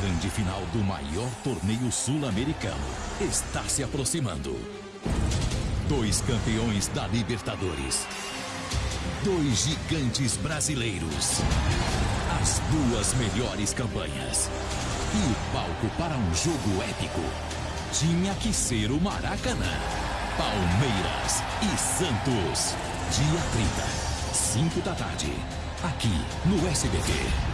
grande final do maior torneio sul-americano está se aproximando. Dois campeões da Libertadores. Dois gigantes brasileiros. As duas melhores campanhas. E o palco para um jogo épico tinha que ser o Maracanã. Palmeiras e Santos. Dia 30, 5 da tarde. Aqui no SBT.